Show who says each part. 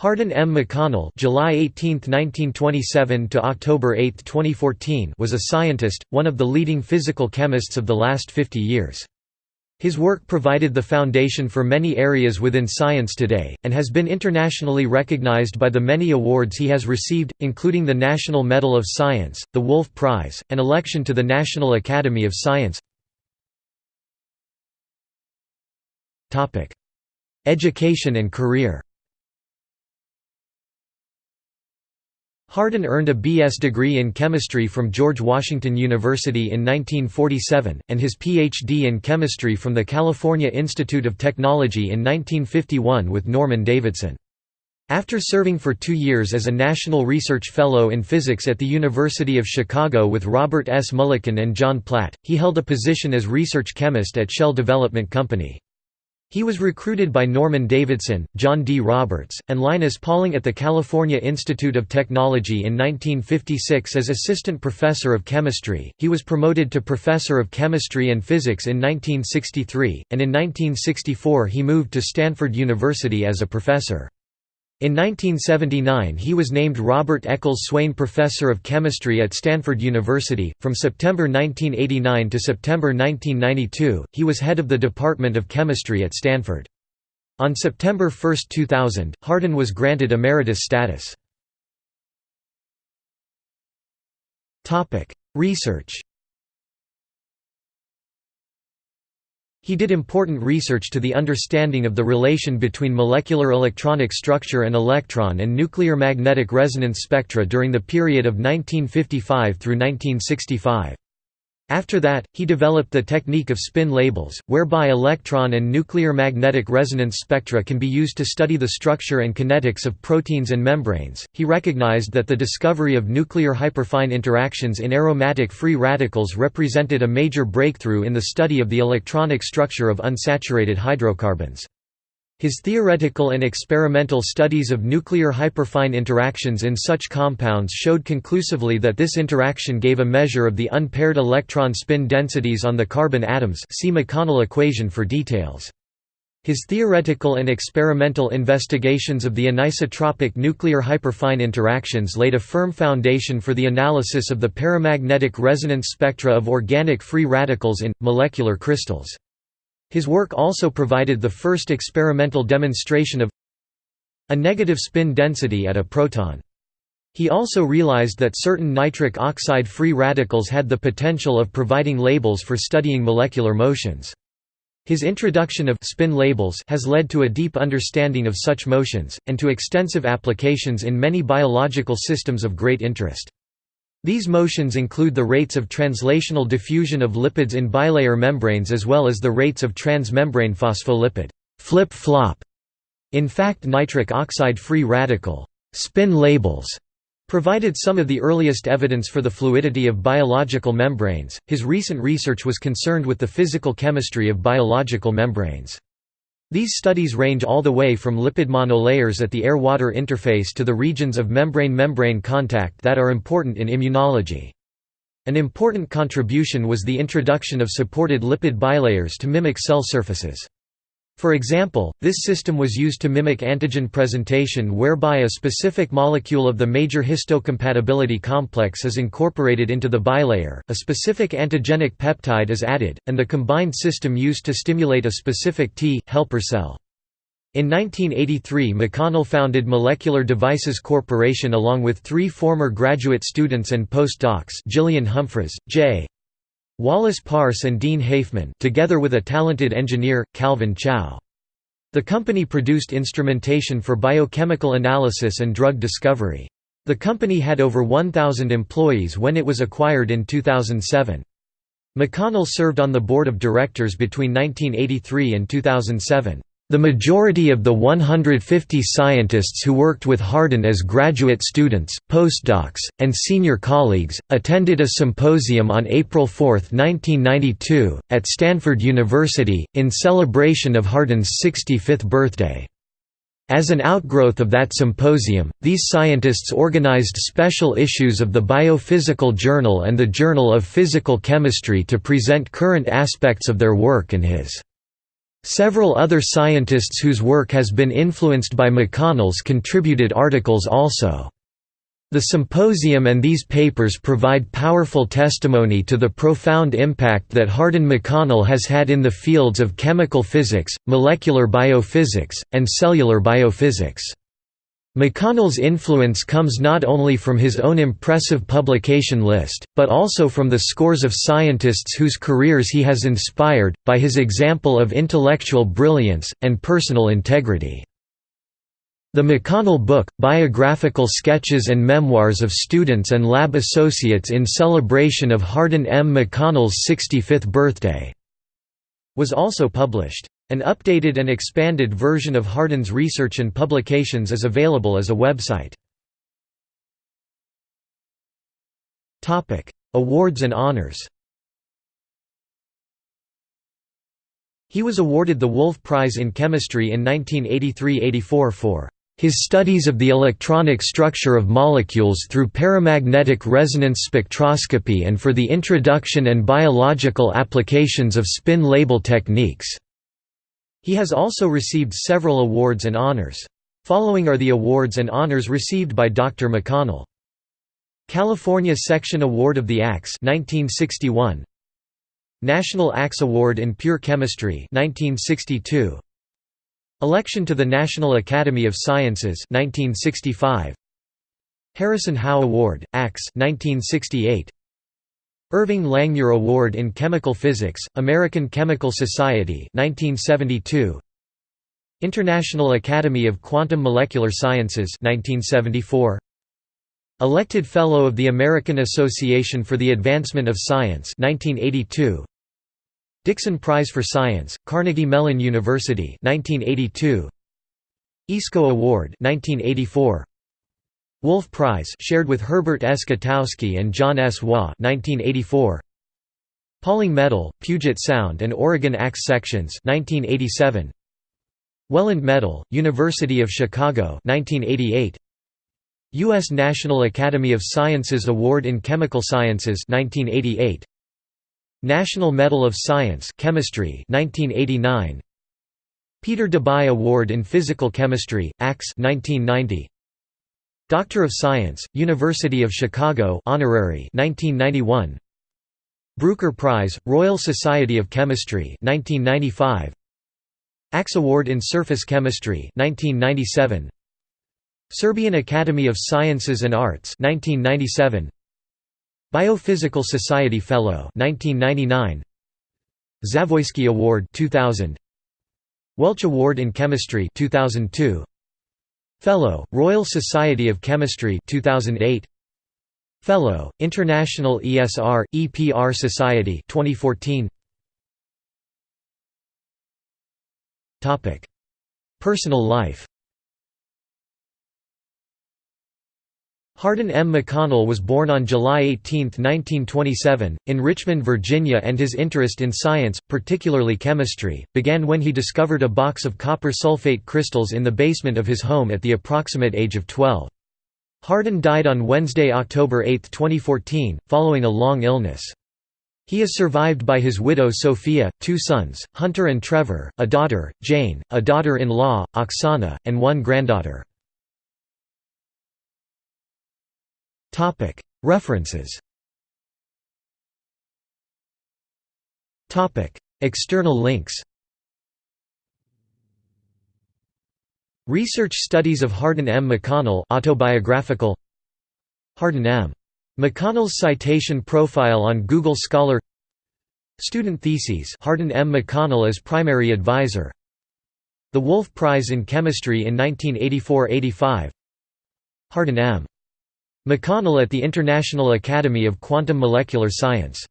Speaker 1: Harden M. McConnell July 18, 1927 to October 8, 2014 was a scientist, one of the leading physical chemists of the last 50 years. His work provided the foundation for many areas within science today, and has been internationally recognized by the many awards he has received, including the National Medal of Science, the Wolf Prize, and election to the National Academy of Science. Education and career Harden earned a B.S. degree in chemistry from George Washington University in 1947, and his Ph.D. in chemistry from the California Institute of Technology in 1951 with Norman Davidson. After serving for two years as a National Research Fellow in Physics at the University of Chicago with Robert S. Mulliken and John Platt, he held a position as research chemist at Shell Development Company. He was recruited by Norman Davidson, John D. Roberts, and Linus Pauling at the California Institute of Technology in 1956 as assistant professor of chemistry. He was promoted to professor of chemistry and physics in 1963, and in 1964 he moved to Stanford University as a professor. In 1979 he was named Robert Eccles Swain Professor of Chemistry at Stanford University. From September 1989 to September 1992, he was head of the Department of Chemistry at Stanford. On September 1, 2000, Harden was granted emeritus status. Research He did important research to the understanding of the relation between molecular electronic structure and electron and nuclear magnetic resonance spectra during the period of 1955 through 1965. After that, he developed the technique of spin labels, whereby electron and nuclear magnetic resonance spectra can be used to study the structure and kinetics of proteins and membranes. He recognized that the discovery of nuclear hyperfine interactions in aromatic free radicals represented a major breakthrough in the study of the electronic structure of unsaturated hydrocarbons. His theoretical and experimental studies of nuclear hyperfine interactions in such compounds showed conclusively that this interaction gave a measure of the unpaired electron spin densities on the carbon atoms see McConnell equation for details. His theoretical and experimental investigations of the anisotropic nuclear hyperfine interactions laid a firm foundation for the analysis of the paramagnetic resonance spectra of organic free radicals in, molecular crystals. His work also provided the first experimental demonstration of a negative spin density at a proton. He also realized that certain nitric oxide free radicals had the potential of providing labels for studying molecular motions. His introduction of spin labels has led to a deep understanding of such motions, and to extensive applications in many biological systems of great interest. These motions include the rates of translational diffusion of lipids in bilayer membranes as well as the rates of transmembrane phospholipid flip-flop. In fact nitric oxide free radical spin labels provided some of the earliest evidence for the fluidity of biological membranes. His recent research was concerned with the physical chemistry of biological membranes. These studies range all the way from lipid monolayers at the air-water interface to the regions of membrane-membrane contact that are important in immunology. An important contribution was the introduction of supported lipid bilayers to mimic cell surfaces. For example, this system was used to mimic antigen presentation whereby a specific molecule of the major histocompatibility complex is incorporated into the bilayer, a specific antigenic peptide is added, and the combined system used to stimulate a specific T helper cell. In 1983 McConnell founded Molecular Devices Corporation along with three former graduate students and postdocs Gillian Humphries, J. Wallace Parce and Dean Hafeman together with a talented engineer, Calvin Chow. The company produced instrumentation for biochemical analysis and drug discovery. The company had over 1,000 employees when it was acquired in 2007. McConnell served on the board of directors between 1983 and 2007. The majority of the 150 scientists who worked with Harden as graduate students, postdocs, and senior colleagues, attended a symposium on April 4, 1992, at Stanford University, in celebration of Harden's 65th birthday. As an outgrowth of that symposium, these scientists organized special issues of the Biophysical Journal and the Journal of Physical Chemistry to present current aspects of their work and his Several other scientists whose work has been influenced by McConnell's contributed articles also. The symposium and these papers provide powerful testimony to the profound impact that Harden McConnell has had in the fields of chemical physics, molecular biophysics, and cellular biophysics. McConnell's influence comes not only from his own impressive publication list, but also from the scores of scientists whose careers he has inspired, by his example of intellectual brilliance, and personal integrity. The McConnell Book, biographical sketches and memoirs of students and lab associates in celebration of Harden M. McConnell's 65th birthday, was also published. An updated and expanded version of Harden's research and publications is available as a website. Awards and honors He was awarded the Wolf Prize in Chemistry in 1983–84 for his studies of the electronic structure of molecules through paramagnetic resonance spectroscopy and for the introduction and biological applications of spin label techniques. He has also received several awards and honors. Following are the awards and honors received by Dr. McConnell. California Section Award of the Axe 1961 National Axe Award in Pure Chemistry 1962 Election to the National Academy of Sciences 1965 Harrison Howe Award Axe 1968 Irving Langmuir Award in Chemical Physics, American Chemical Society 1972. International Academy of Quantum Molecular Sciences 1974. Elected Fellow of the American Association for the Advancement of Science 1982. Dickson Prize for Science, Carnegie Mellon University 1982. ISCO Award 1984. Wolf Prize shared with Herbert S. And John S. Waugh 1984. Pauling Medal, Puget Sound and Oregon Axe Sections 1987. Wheland Medal, University of Chicago 1988. U.S. National Academy of Sciences Award in Chemical Sciences 1988. National Medal of Science Chemistry 1989. Peter Debye Award in Physical Chemistry, Axe 1990. Doctor of Science, University of Chicago honorary 1991 Bruker Prize, Royal Society of Chemistry 1995 Axe Award in Surface Chemistry 1997 Serbian Academy of Sciences and Arts 1997 Biophysical Society Fellow 1999 Zavoisky Award 2000 Welch Award in Chemistry 2002 Fellow, Royal Society of Chemistry 2008 Fellow, International ESR EPR Society 2014 Topic. Personal life Harden M. McConnell was born on July 18, 1927, in Richmond, Virginia and his interest in science, particularly chemistry, began when he discovered a box of copper sulfate crystals in the basement of his home at the approximate age of 12. Harden died on Wednesday, October 8, 2014, following a long illness. He is survived by his widow Sophia, two sons, Hunter and Trevor, a daughter, Jane, a daughter-in-law, Oksana, and one granddaughter. References External links Research studies of Harden M. McConnell autobiographical Harden M. McConnell's citation profile on Google Scholar Student theses Harden M. McConnell as primary advisor The Wolf Prize in Chemistry in 1984–85 Harden M. McConnell at the International Academy of Quantum Molecular Science